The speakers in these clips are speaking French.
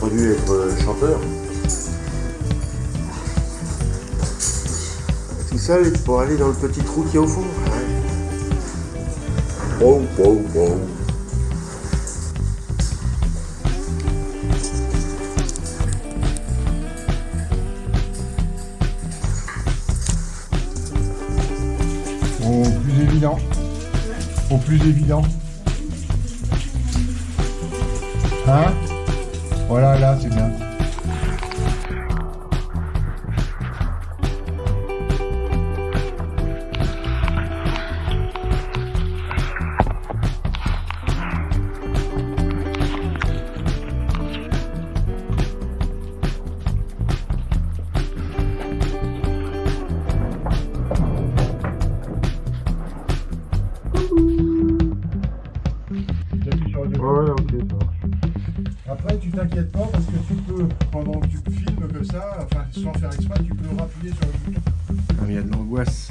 voulu être euh, chanteur. Tout seul pour aller dans le petit trou qui est au fond. Wow, wow, wow. Au plus évident. Au plus évident. Hein? temporada Après, tu t'inquiètes pas parce que tu peux, pendant que tu filmes que ça, enfin sans faire exprès, tu peux rappuyer sur le bouton. Ah, il y a de l'angoisse.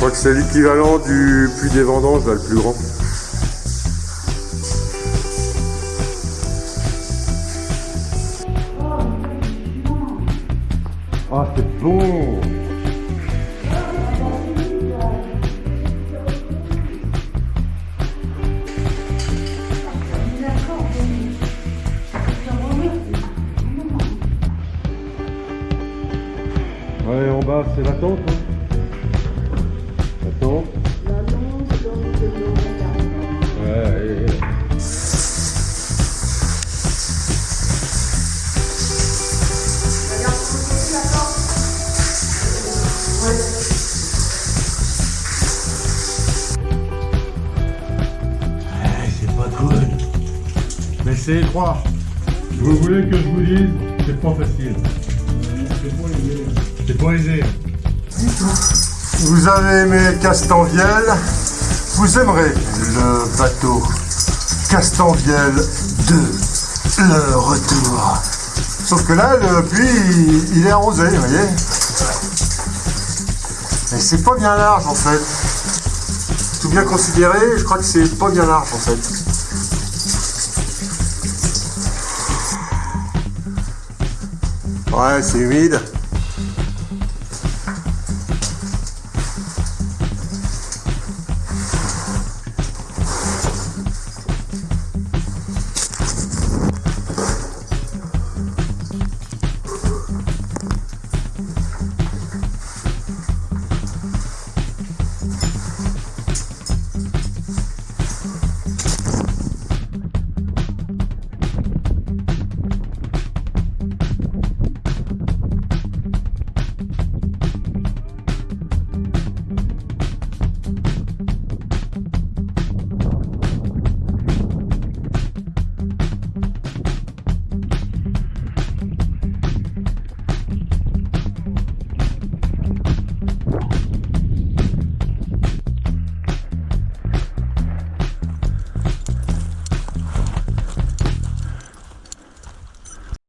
crois que c'est l'équivalent du puits des vendanges, là, le plus grand. Ah, c'est bon Ouais, en bas, c'est la tente. Hein. C'est pas cool. Mais c'est étroit. Vous voulez que je vous dise C'est pas facile. C'est pas aisé. Vous avez aimé Castanviel, vous aimerez le bateau Castanviel 2, le retour. Sauf que là, le puits, il est arrosé, vous voyez. Mais c'est pas bien large en fait. Tout bien considéré, je crois que c'est pas bien large en fait. Ouais, c'est humide.